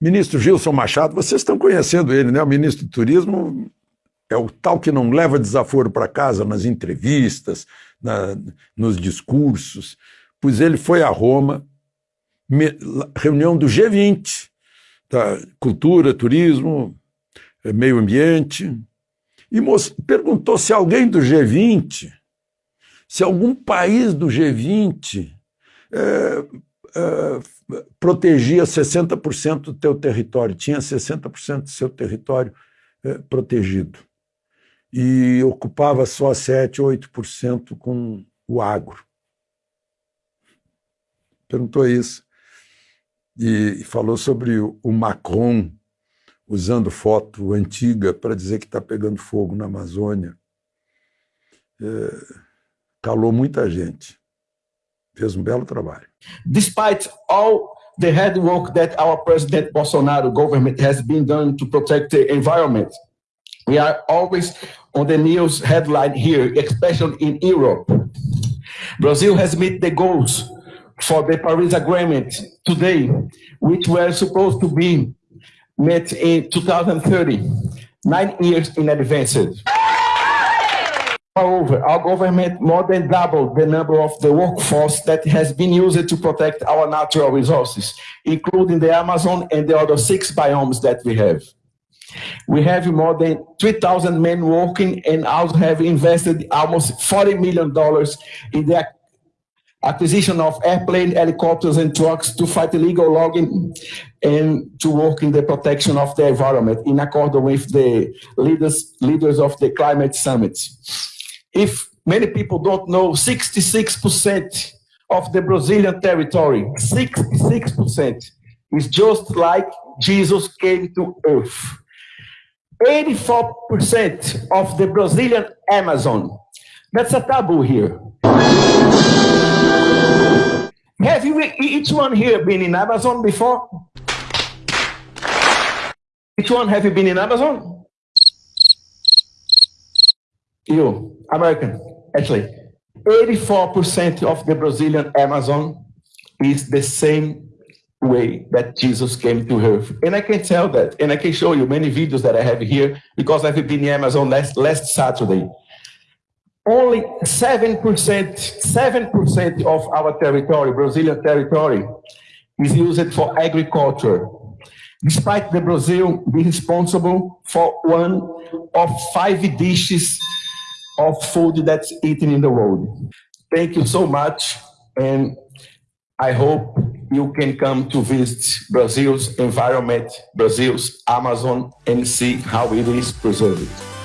Ministro Gilson Machado, vocês estão conhecendo ele, né? O ministro do Turismo é o tal que não leva desaforo para casa nas entrevistas, na, nos discursos, pois ele foi a Roma, me, reunião do G20, tá? cultura, turismo, eh, meio ambiente, e perguntou se alguém do G20, se algum país do G20 é, é, protegia 60% do teu território, tinha 60% do seu território é, protegido. E ocupava só 7, 8% com o agro. Perguntou isso. E falou sobre o Macron usando foto antiga para dizer que está pegando fogo na Amazônia. É, calou muita gente. Fez um belo trabalho. Despite all the hard work that our President Bolsonaro government has been done to protect the environment, we are always on the news headline here, especially in Europe. Brazil has met the goals for the Paris Agreement today, which were supposed to be met in 2030, nine years in advance. Moreover, our government more than doubled the number of the workforce that has been used to protect our natural resources, including the Amazon and the other six biomes that we have. We have more than 3,000 men working and also have invested almost $40 million in the acquisition of airplane, helicopters, and trucks to fight illegal logging and to work in the protection of the environment in accord with the leaders, leaders of the climate summit. If many people don't know, 66% of the Brazilian territory, 66% is just like Jesus came to earth. 84% of the Brazilian Amazon, that's a taboo here. Have you each one here been in Amazon before? Which one have you been in Amazon? You, American, actually. 84% of the Brazilian Amazon is the same way that Jesus came to earth. And I can tell that, and I can show you many videos that I have here because I've been in Amazon last, last Saturday only 7%, 7% of our territory, Brazilian territory, is used for agriculture. Despite the Brazil being responsible for one of five dishes of food that's eaten in the world. Thank you so much, and I hope you can come to visit Brazil's environment, Brazil's Amazon, and see how it is preserved.